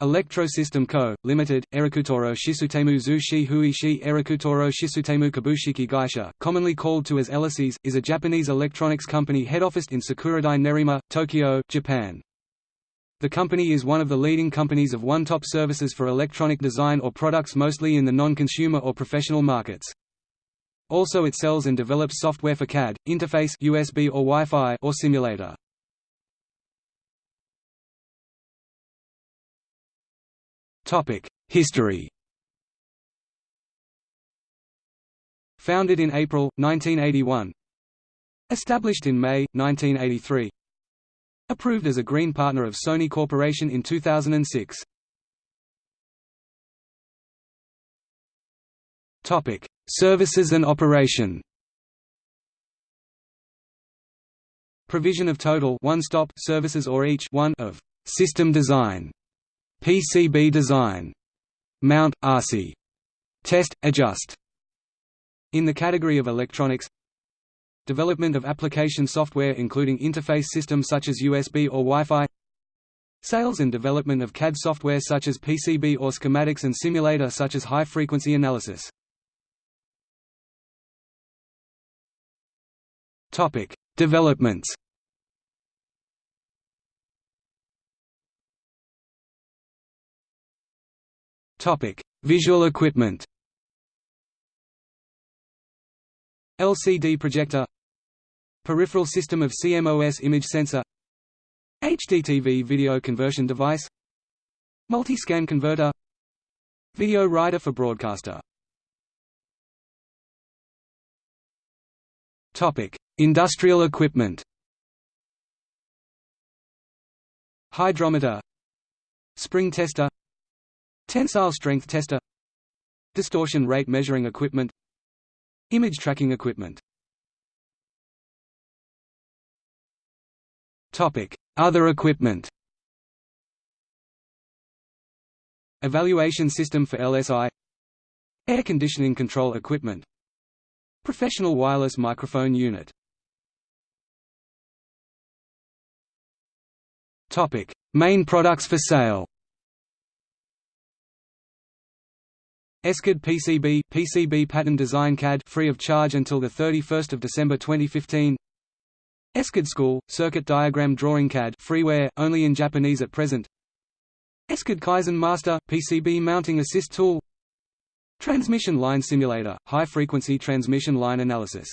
Electro-System Co., Limited, Erikutoro Shisutemu Zushi Huishi Erikutoro Shisutemu Kabushiki Gaisha, commonly called to as Elysees, is a Japanese electronics company head-officed in Sakuradai Nerima, Tokyo, Japan. The company is one of the leading companies of one-top services for electronic design or products mostly in the non-consumer or professional markets. Also it sells and develops software for CAD, interface USB or Wi-Fi or simulator. History. Founded in April, 1981 Established in May, 1983 Approved as a Green Partner of Sony Corporation in 2006 Topic: Services and operation. Provision of total one-stop services or each one of system design PCB design. Mount, RC. Test, adjust. In the category of electronics Development of application software including interface systems such as USB or Wi-Fi Sales and development of CAD software such as PCB or schematics and simulator such as high-frequency analysis. Topic: Developments Topic: Visual equipment. LCD projector. Peripheral system of CMOS image sensor. HDTV video conversion device. Multi-scan converter. Video writer for broadcaster. Topic: Industrial equipment. Hydrometer. Spring tester Tensile strength tester. Distortion rate measuring equipment. Image tracking equipment. Other equipment. Evaluation system for LSI Air conditioning control equipment. Professional wireless microphone unit. Main products for sale ESCAD PCB PCB pattern design CAD free of charge until the 31st of December 2015. ESCAD School circuit diagram drawing CAD freeware only in Japanese at present. ESCAD Kaizen Master PCB mounting assist tool. Transmission line simulator high frequency transmission line analysis